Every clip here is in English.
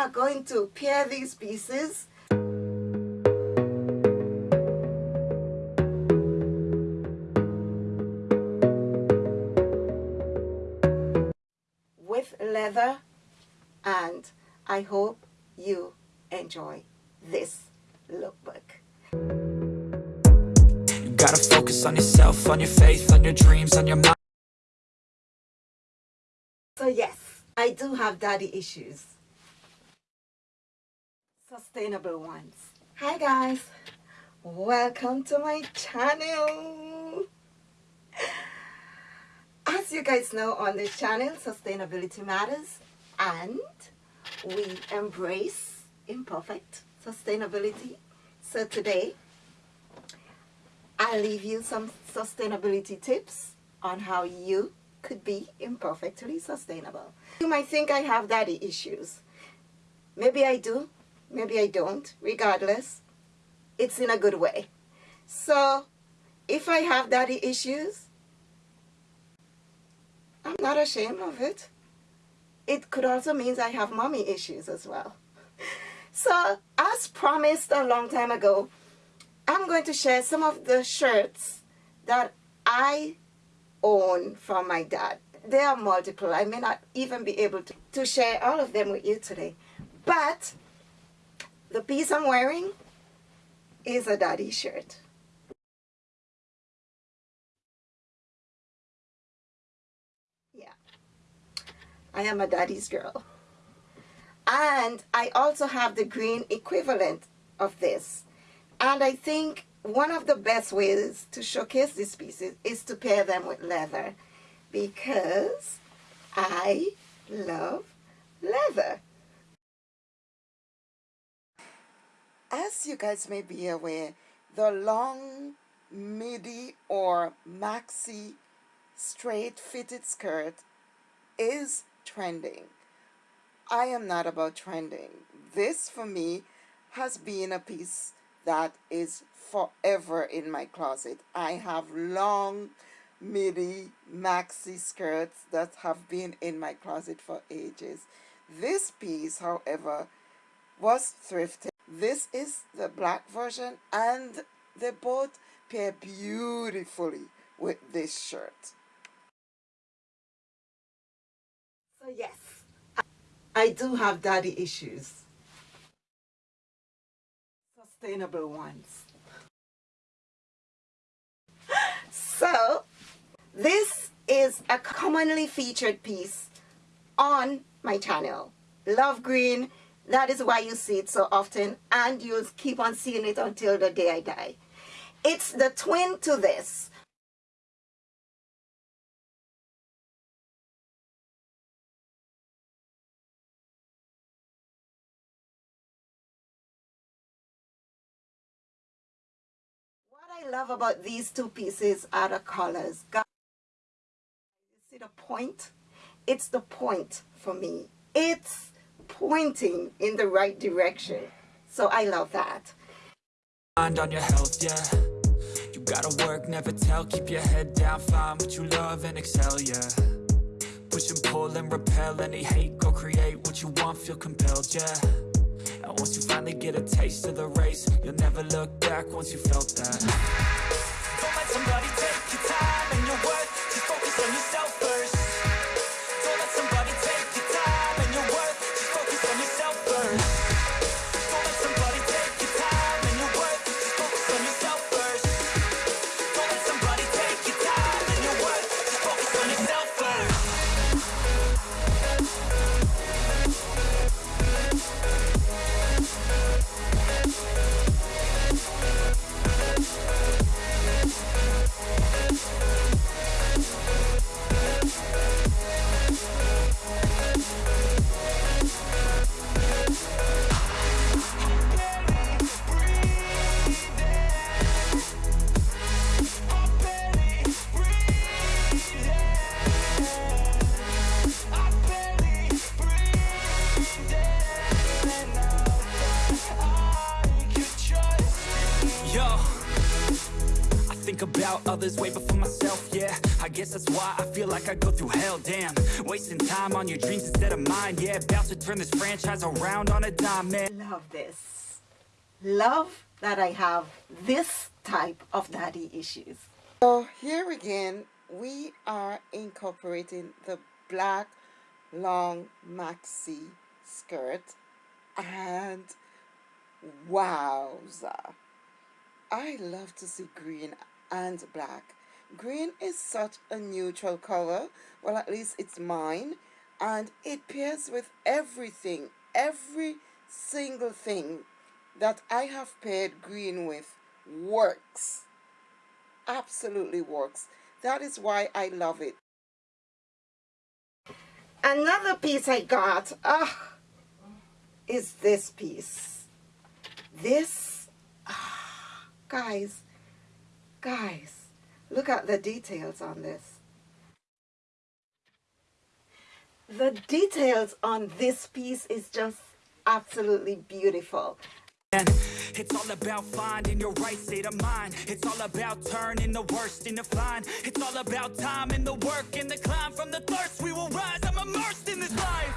are going to pair these pieces with leather and I hope you enjoy this lookbook. You gotta focus on yourself, on your faith, on your dreams, on your mind So yes, I do have daddy issues. Sustainable ones. Hi guys, welcome to my channel. As you guys know on this channel, sustainability matters and we embrace imperfect sustainability. So today, I'll leave you some sustainability tips on how you could be imperfectly sustainable. You might think I have daddy issues. Maybe I do, maybe I don't. Regardless, it's in a good way. So, if I have daddy issues, I'm not ashamed of it. It could also mean I have mommy issues as well. So, as promised a long time ago, I'm going to share some of the shirts that I own from my dad. There are multiple. I may not even be able to, to share all of them with you today. But the piece I'm wearing is a daddy shirt. Yeah. I am a daddy's girl. And I also have the green equivalent of this. And I think one of the best ways to showcase these pieces is to pair them with leather because I love leather. As you guys may be aware, the long midi or maxi straight fitted skirt is trending. I am not about trending. This for me has been a piece that is forever in my closet. I have long midi maxi skirts that have been in my closet for ages. This piece, however, was thrifted. This is the black version and they both pair beautifully with this shirt. So yes, I do have daddy issues. Sustainable ones. So, this is a commonly featured piece on my channel. Love green, that is why you see it so often and you'll keep on seeing it until the day I die. It's the twin to this. What I love about these two pieces are the colors. you see the point? It's the point for me. It's pointing in the right direction. So I love that. Mind on your health, yeah. You gotta work, never tell. Keep your head down, find what you love and excel, yeah. Push and pull and repel any hate. Go create what you want, feel compelled, yeah. And once you finally get a taste of the race You'll never look back once you felt that Don't let somebody others way before myself, yeah. I guess that's why I feel like I go through hell, damn. Wasting time on your dreams instead of mine, yeah. About to turn this franchise around on a dime, man. Love this. Love that I have this type of daddy issues. So here again, we are incorporating the black long maxi skirt and wowza. I love to see green and black. Green is such a neutral color well at least it's mine and it pairs with everything every single thing that I have paired green with. Works. Absolutely works. That is why I love it. Another piece I got ah, is this piece. This ah, guys guys look at the details on this. The details on this piece is just absolutely beautiful. It's all about finding your right state of mind. It's all about turning the worst into fine. It's all about time and the work and the climb. From the thirst we will rise, I'm immersed in this life.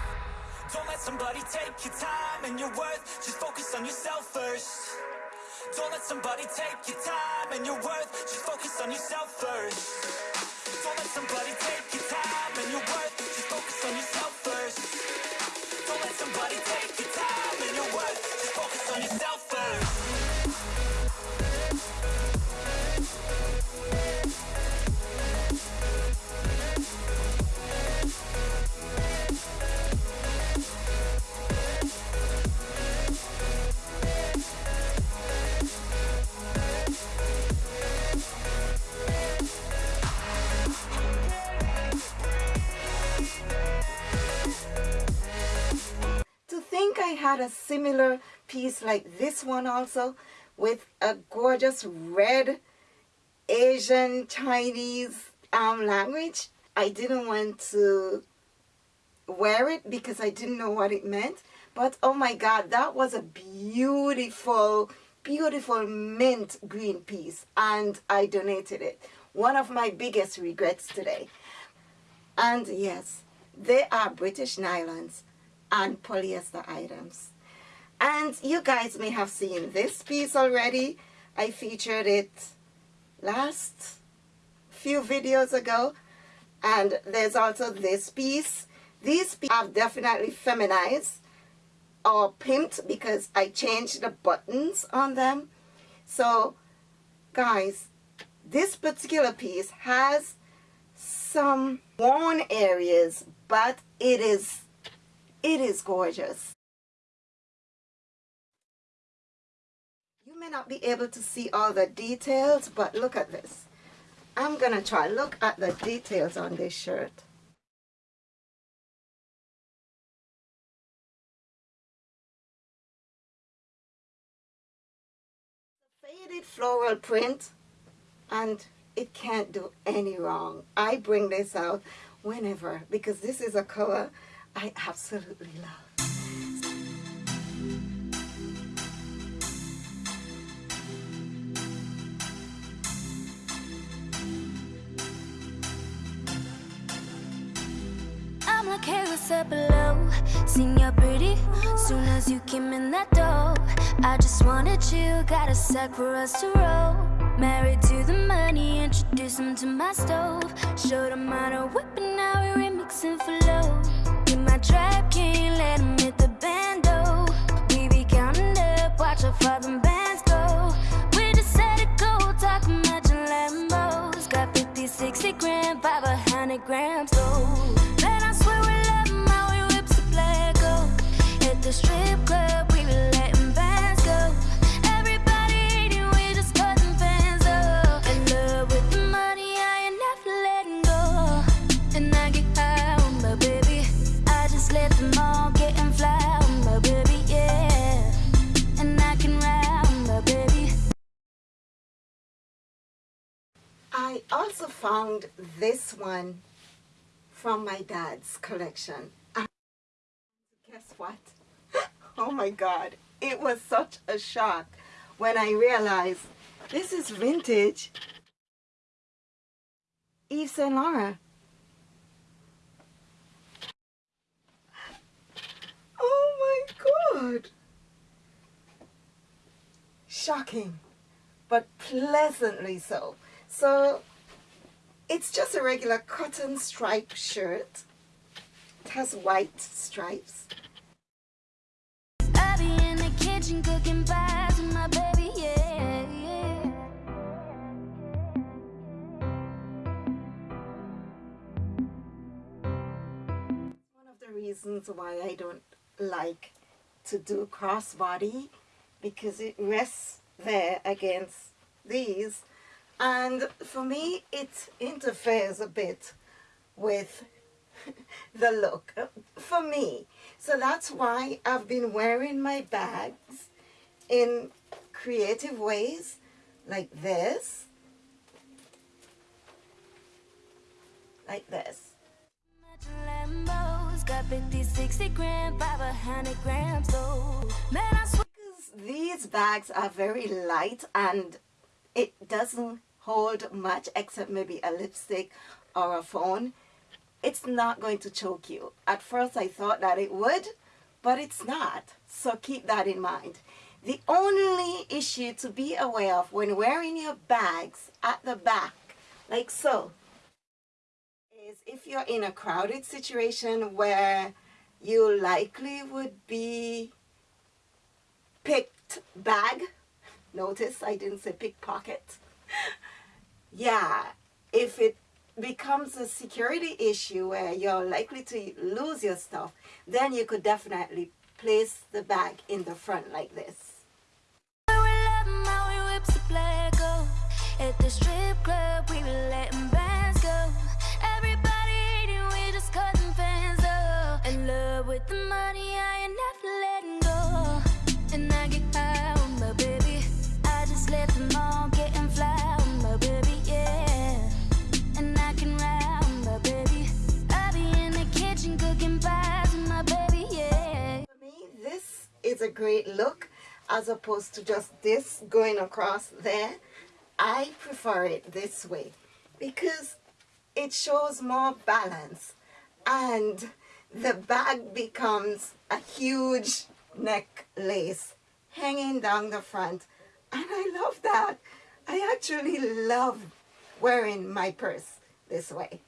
Don't let somebody take your time and your worth. Just focus on yourself first Don't let somebody take your time and your worth. Just focus on yourself first. Don't let somebody take a similar piece like this one also with a gorgeous red Asian Chinese um, language. I didn't want to wear it because I didn't know what it meant. But oh my God, that was a beautiful, beautiful mint green piece. And I donated it. One of my biggest regrets today. And yes, they are British nylons and polyester items. And you guys may have seen this piece already. I featured it last few videos ago. And there's also this piece. These pieces have definitely feminized or pimped because I changed the buttons on them. So guys, this particular piece has some worn areas, but it is it is gorgeous. You may not be able to see all the details, but look at this. I'm going to try look at the details on this shirt. Faded floral print and it can't do any wrong. I bring this out whenever because this is a color I absolutely love. I'm like hey what's up? Below Seen you're pretty Soon as you came in that door. I just wanted you Got a sack for us to roll. Married to the money Introduce him to my stove. Showed him how to whip and now we're remixing for low. Be my trap king Let him hit the bando. We be counting up Watch how far them bands go. We just set it go Talking about your Lambos Got 50, 60 grand 500 grams gold. Man, I swear we love 'em how we whips the black go Hit the strip club, found this one from my dad's collection. And guess what? Oh my God. It was such a shock when I realized this is vintage Yves Saint Laurent. Oh my god! Shocking, but pleasantly so. So it's just a regular cotton stripe shirt. It has white stripes. I be in the kitchen cooking pies with my baby, yeah, yeah. One of the reasons why I don't like to do crossbody because it rests there against these and for me it interferes a bit with the look uh, for me so that's why I've been wearing my bags in creative ways like this like this Lambos got 50, 60 grand, 500 grams, though. Man, I swear. because these bags are very light and it doesn't hold much except maybe a lipstick or a phone. It's not going to choke you. At first I thought that it would but it's not. So keep that in mind. The only issue to be aware of when wearing your bags at the back like so is if you're in a crowded situation where you likely would be picked bag. Notice I didn't say pickpocket. yeah, if it becomes a security issue where you're likely to lose your stuff, then you could definitely place the bag in the front like this. At the strip club, we a great look as opposed to just this going across there. I prefer it this way because it shows more balance and the bag becomes a huge necklace hanging down the front and I love that. I actually love wearing my purse this way.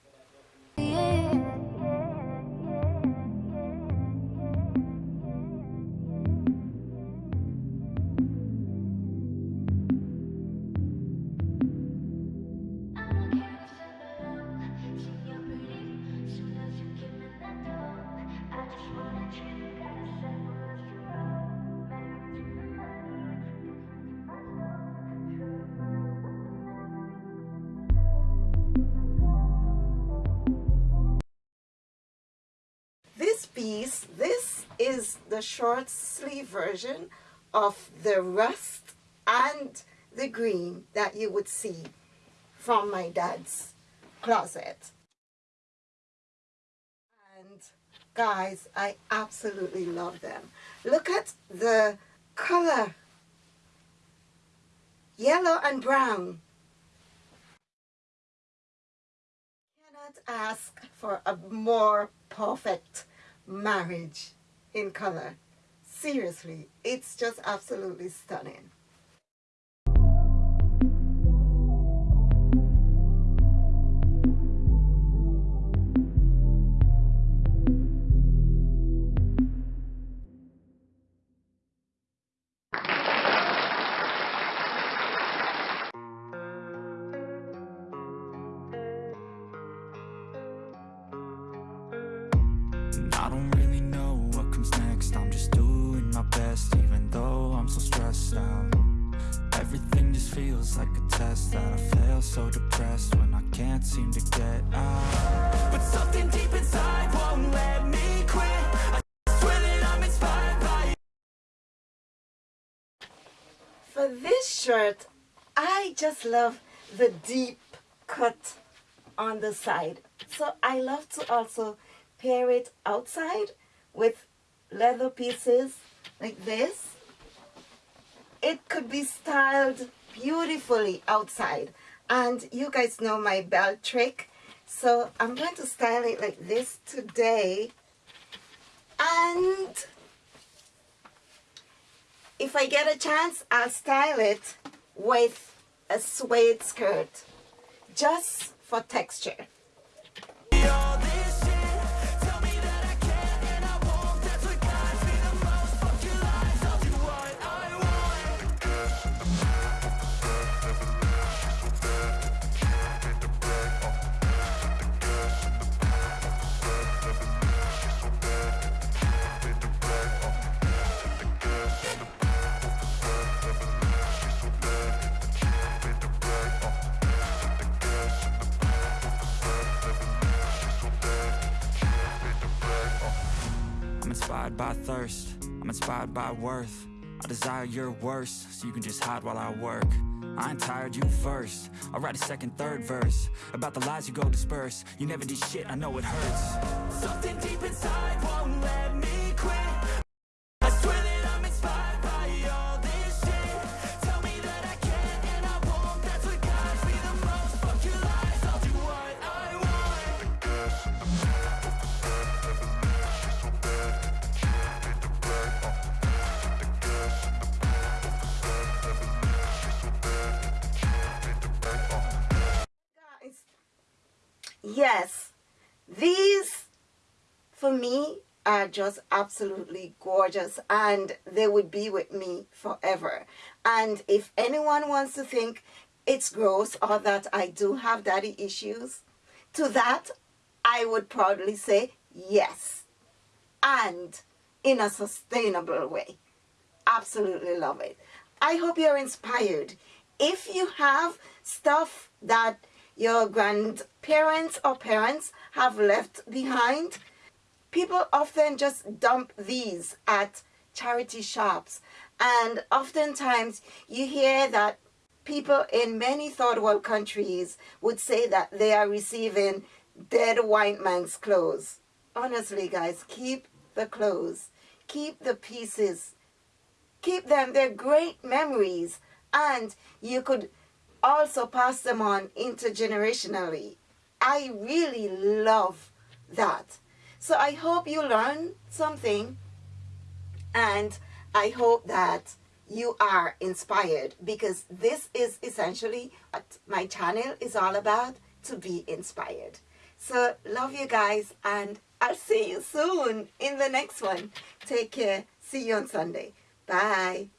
The short sleeve version of the rust and the green that you would see from my dad's closet. And guys, I absolutely love them. Look at the color. Yellow and brown. Cannot ask for a more perfect marriage in color. Seriously, it's just absolutely stunning. So depressed when I can't seem to get out But something deep inside won't let me quit I swear that I'm inspired by For this shirt, I just love the deep cut on the side. So I love to also pair it outside with leather pieces like this. It could be styled beautifully outside. And you guys know my belt trick. So I'm going to style it like this today. And if I get a chance, I'll style it with a suede skirt just for texture. Inspired by thirst. I'm inspired by worth. I desire your worst So you can just hide while I work. I ain't tired, you first. I'll write a second, third verse About the lies you go disperse. You never did shit, I know it hurts. Something deep inside won't let me quit yes. These for me are just absolutely gorgeous and they would be with me forever. And if anyone wants to think it's gross or that I do have daddy issues to that I would proudly say yes. And in a sustainable way. Absolutely love it. I hope you're inspired. If you have stuff that your grandparents or parents have left behind. People often just dump these at charity shops. And oftentimes you hear that people in many third world countries would say that they are receiving dead white man's clothes. Honestly guys, keep the clothes, keep the pieces, keep them, they're great memories. And you could also pass them on intergenerationally. I really love that. So I hope you learn something and I hope that you are inspired because this is essentially what my channel is all about to be inspired. So love you guys and I'll see you soon in the next one. Take care. See you on Sunday. Bye.